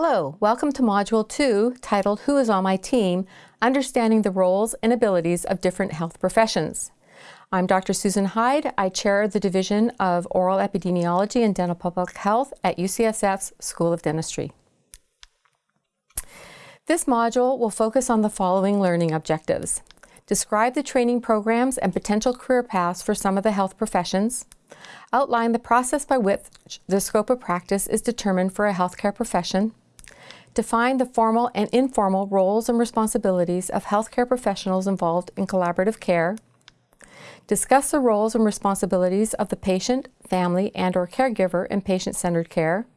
Hello, welcome to Module 2 titled Who is on my team? Understanding the Roles and Abilities of Different Health Professions. I'm Dr. Susan Hyde. I chair the Division of Oral Epidemiology and Dental Public Health at UCSF's School of Dentistry. This module will focus on the following learning objectives. Describe the training programs and potential career paths for some of the health professions. Outline the process by which the scope of practice is determined for a healthcare profession. Define the formal and informal roles and responsibilities of healthcare professionals involved in collaborative care. Discuss the roles and responsibilities of the patient, family, and or caregiver in patient-centered care.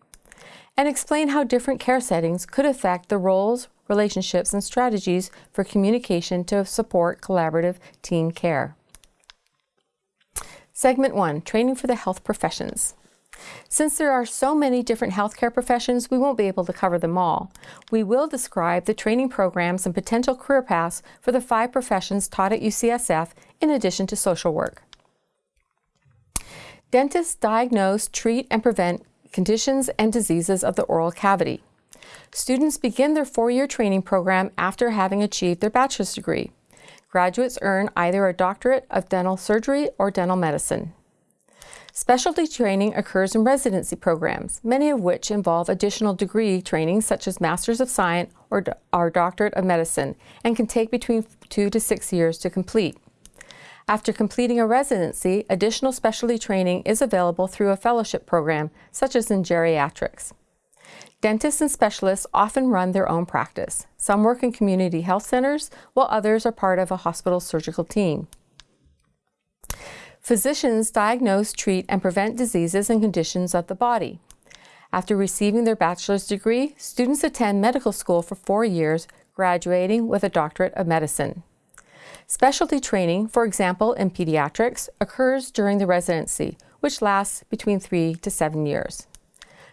And explain how different care settings could affect the roles, relationships, and strategies for communication to support collaborative team care. Segment 1, Training for the Health Professions. Since there are so many different healthcare professions, we won't be able to cover them all. We will describe the training programs and potential career paths for the five professions taught at UCSF in addition to social work. Dentists diagnose, treat, and prevent conditions and diseases of the oral cavity. Students begin their four-year training program after having achieved their bachelor's degree. Graduates earn either a doctorate of dental surgery or dental medicine. Specialty training occurs in residency programs, many of which involve additional degree training such as Masters of Science or, or Doctorate of Medicine and can take between two to six years to complete. After completing a residency, additional specialty training is available through a fellowship program, such as in geriatrics. Dentists and specialists often run their own practice. Some work in community health centers, while others are part of a hospital surgical team. Physicians diagnose, treat, and prevent diseases and conditions of the body. After receiving their bachelor's degree, students attend medical school for four years, graduating with a doctorate of medicine. Specialty training, for example in pediatrics, occurs during the residency, which lasts between three to seven years.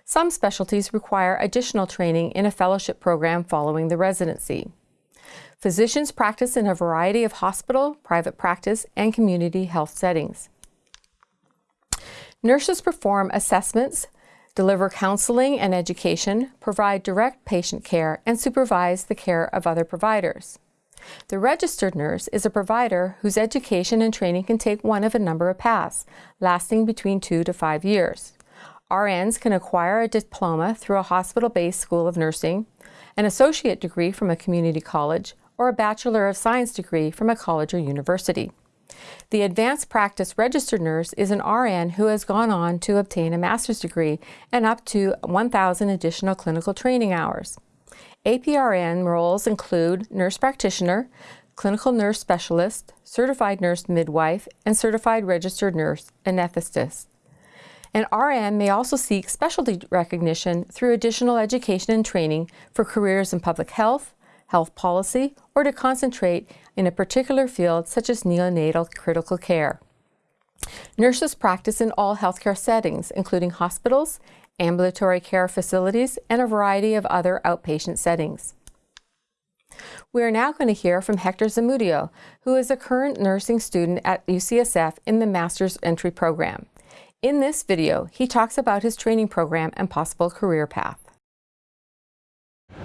Some specialties require additional training in a fellowship program following the residency. Physicians practice in a variety of hospital, private practice, and community health settings. Nurses perform assessments, deliver counseling and education, provide direct patient care, and supervise the care of other providers. The registered nurse is a provider whose education and training can take one of a number of paths, lasting between two to five years. RNs can acquire a diploma through a hospital-based school of nursing, an associate degree from a community college, or a Bachelor of Science degree from a college or university. The advanced practice registered nurse is an RN who has gone on to obtain a master's degree and up to 1,000 additional clinical training hours. APRN roles include nurse practitioner, clinical nurse specialist, certified nurse midwife, and certified registered nurse anesthetist. An RN may also seek specialty recognition through additional education and training for careers in public health, health policy, or to concentrate in a particular field such as neonatal critical care. Nurses practice in all healthcare settings, including hospitals, ambulatory care facilities, and a variety of other outpatient settings. We are now going to hear from Hector Zamudio, who is a current nursing student at UCSF in the Master's Entry Program. In this video, he talks about his training program and possible career path.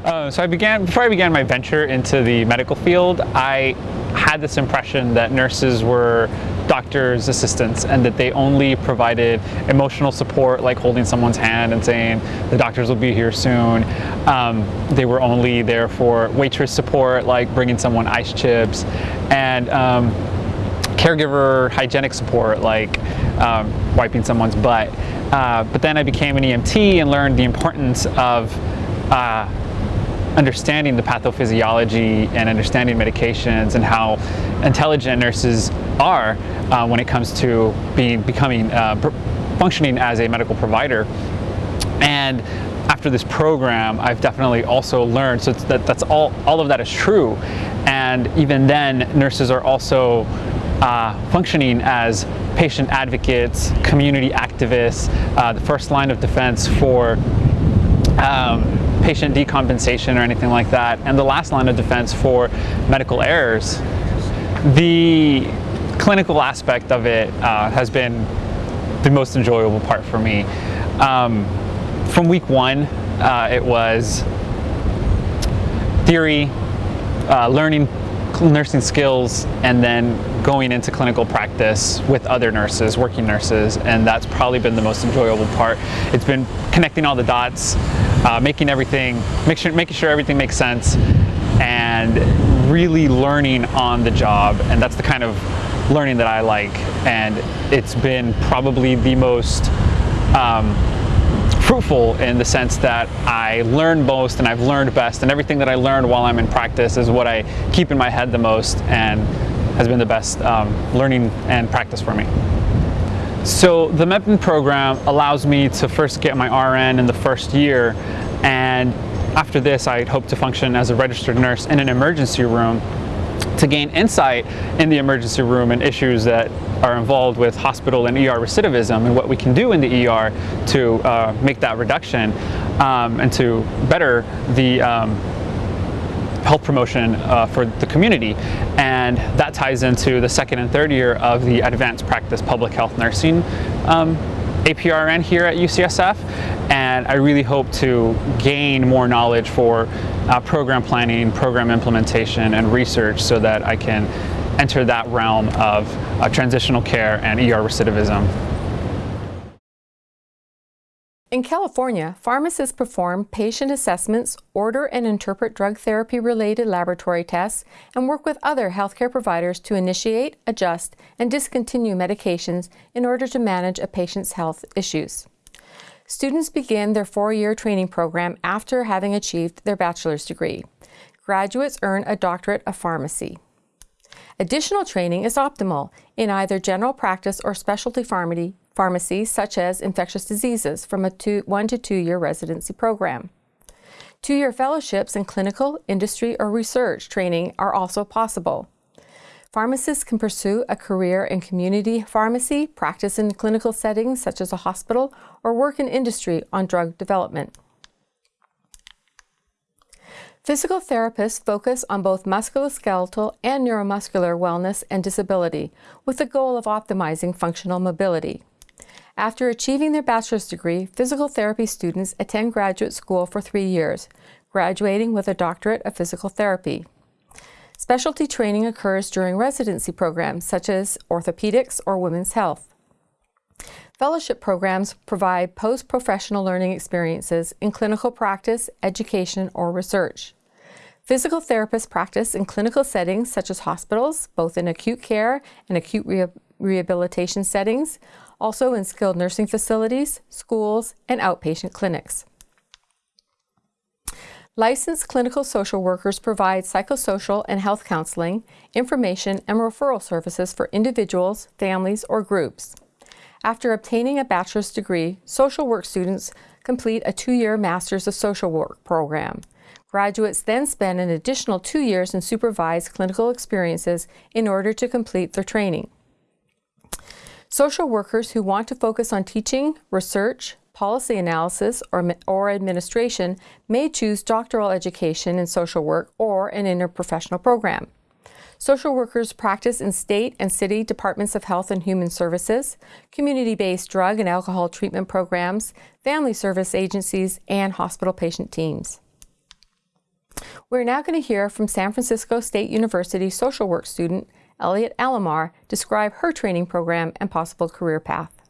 Uh, so I began, before I began my venture into the medical field, I had this impression that nurses were doctors' assistants and that they only provided emotional support like holding someone's hand and saying the doctors will be here soon. Um, they were only there for waitress support like bringing someone ice chips and um, caregiver hygienic support like um, wiping someone's butt. Uh, but then I became an EMT and learned the importance of uh, understanding the pathophysiology and understanding medications and how intelligent nurses are uh, when it comes to being becoming uh, functioning as a medical provider. And after this program, I've definitely also learned, so that, that's all, all of that is true. And even then, nurses are also uh, functioning as patient advocates, community activists, uh, the first line of defense for um, patient decompensation or anything like that, and the last line of defense for medical errors. The clinical aspect of it uh, has been the most enjoyable part for me. Um, from week one, uh, it was theory, uh, learning nursing skills, and then going into clinical practice with other nurses, working nurses, and that's probably been the most enjoyable part. It's been connecting all the dots, uh, making everything, make sure, making sure everything makes sense, and really learning on the job, and that's the kind of learning that I like, and it's been probably the most um, fruitful in the sense that I learn most and I've learned best. And everything that I learned while I'm in practice is what I keep in my head the most and has been the best um, learning and practice for me. So the MEPN program allows me to first get my RN in the first year and after this I hope to function as a registered nurse in an emergency room to gain insight in the emergency room and issues that are involved with hospital and ER recidivism and what we can do in the ER to uh, make that reduction um, and to better the um, health promotion uh, for the community. And that ties into the second and third year of the advanced practice public health nursing um, APRN here at UCSF and I really hope to gain more knowledge for uh, program planning, program implementation, and research so that I can enter that realm of uh, transitional care and ER recidivism. In California, pharmacists perform patient assessments, order and interpret drug therapy related laboratory tests, and work with other healthcare providers to initiate, adjust, and discontinue medications in order to manage a patient's health issues. Students begin their four-year training program after having achieved their bachelor's degree. Graduates earn a doctorate of pharmacy. Additional training is optimal in either general practice or specialty pharmacy, pharmacy such as infectious diseases from a two, one to two year residency program. Two-year fellowships in clinical, industry, or research training are also possible. Pharmacists can pursue a career in community pharmacy, practice in clinical settings such as a hospital, or work in industry on drug development. Physical therapists focus on both musculoskeletal and neuromuscular wellness and disability with the goal of optimizing functional mobility. After achieving their bachelor's degree, physical therapy students attend graduate school for three years, graduating with a doctorate of physical therapy. Specialty training occurs during residency programs such as orthopedics or women's health. Fellowship programs provide post-professional learning experiences in clinical practice, education, or research. Physical therapists practice in clinical settings such as hospitals, both in acute care and acute re rehabilitation settings, also in skilled nursing facilities, schools, and outpatient clinics. Licensed clinical social workers provide psychosocial and health counseling, information, and referral services for individuals, families, or groups. After obtaining a bachelor's degree, social work students complete a two-year Master's of Social Work program. Graduates then spend an additional two years in supervised clinical experiences in order to complete their training. Social workers who want to focus on teaching, research, policy analysis, or, or administration may choose doctoral education in social work or an interprofessional program. Social workers practice in state and city departments of health and human services, community-based drug and alcohol treatment programs, family service agencies, and hospital patient teams. We're now going to hear from San Francisco State University social work student Elliot Alomar describe her training program and possible career path.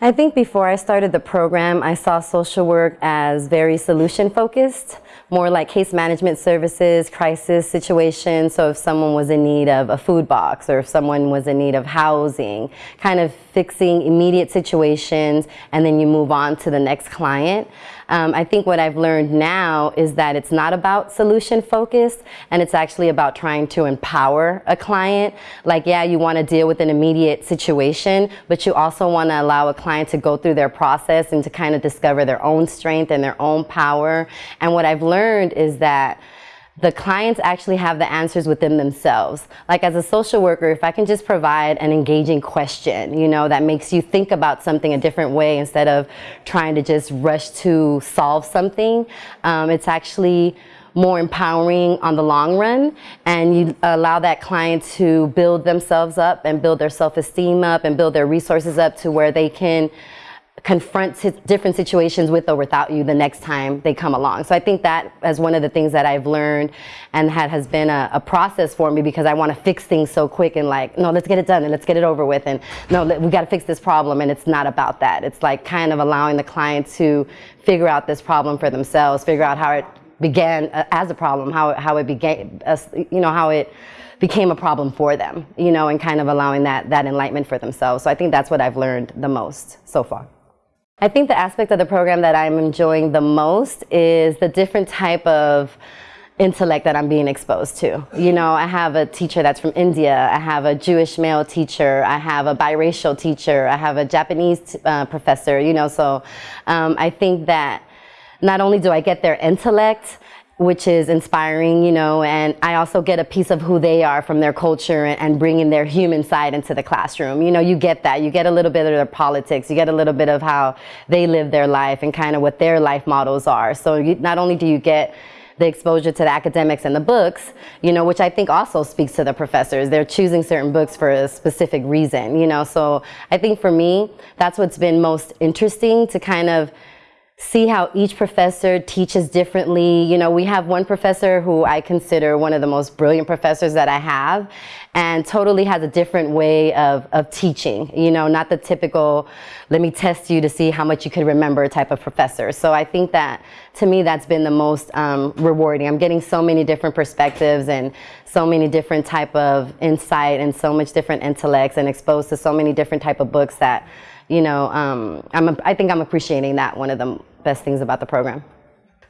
I think before I started the program, I saw social work as very solution focused, more like case management services, crisis situations. So if someone was in need of a food box or if someone was in need of housing, kind of fixing immediate situations and then you move on to the next client. Um, I think what I've learned now is that it's not about solution focused and it's actually about trying to empower a client. Like, yeah, you want to deal with an immediate situation, but you also want to allow a client to go through their process and to kind of discover their own strength and their own power. And what I've learned is that the clients actually have the answers within themselves. Like as a social worker, if I can just provide an engaging question, you know, that makes you think about something a different way instead of trying to just rush to solve something, um, it's actually more empowering on the long run and you allow that client to build themselves up and build their self-esteem up and build their resources up to where they can confront different situations with or without you the next time they come along. So I think that is one of the things that I've learned and that has been a, a process for me because I want to fix things so quick and like, no, let's get it done and let's get it over with. And no, we got to fix this problem. And it's not about that. It's like kind of allowing the client to figure out this problem for themselves, figure out how it began uh, as a problem, how, how it began, you know, how it became a problem for them, you know, and kind of allowing that, that enlightenment for themselves. So I think that's what I've learned the most so far. I think the aspect of the program that I'm enjoying the most is the different type of intellect that I'm being exposed to. You know, I have a teacher that's from India, I have a Jewish male teacher, I have a biracial teacher, I have a Japanese uh, professor, you know, so um, I think that not only do I get their intellect, which is inspiring, you know, and I also get a piece of who they are from their culture and, bringing their human side into the classroom. You know, you get that. You get a little bit of their politics. You get a little bit of how they live their life and kind of what their life models are. So you, not only do you get the exposure to the academics and the books, you know, which I think also speaks to the professors. They're choosing certain books for a specific reason, you know. So I think for me, that's what's been most interesting to kind of see how each professor teaches differently. You know, we have one professor who I consider one of the most brilliant professors that I have and totally has a different way of, of teaching, you know, not the typical, let me test you to see how much you could remember type of professor. So I think that to me, that's been the most um, rewarding. I'm getting so many different perspectives and so many different type of insight and so much different intellects and exposed to so many different type of books that you know, um, I'm, I think I'm appreciating that one of the best things about the program.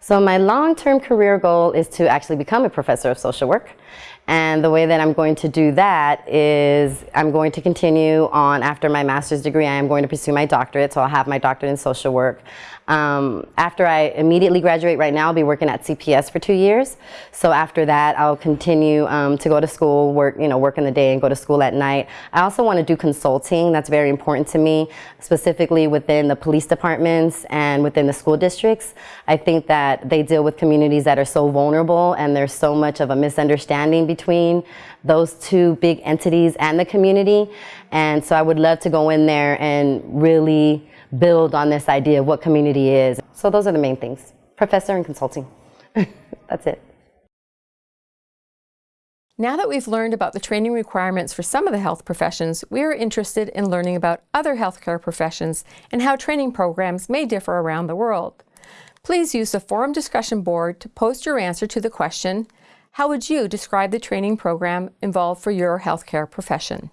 So my long-term career goal is to actually become a professor of social work. And the way that I'm going to do that is I'm going to continue on after my master's degree. I am going to pursue my doctorate, so I'll have my doctorate in social work. Um, after I immediately graduate right now, I'll be working at CPS for two years. So after that, I'll continue um, to go to school, work, you know, work in the day and go to school at night. I also want to do consulting. That's very important to me, specifically within the police departments and within the school districts. I think that they deal with communities that are so vulnerable and there's so much of a misunderstanding between those two big entities and the community. And so I would love to go in there and really build on this idea of what community is. So those are the main things, professor and consulting. That's it. Now that we've learned about the training requirements for some of the health professions, we are interested in learning about other healthcare professions and how training programs may differ around the world. Please use the forum discussion board to post your answer to the question, how would you describe the training program involved for your healthcare profession?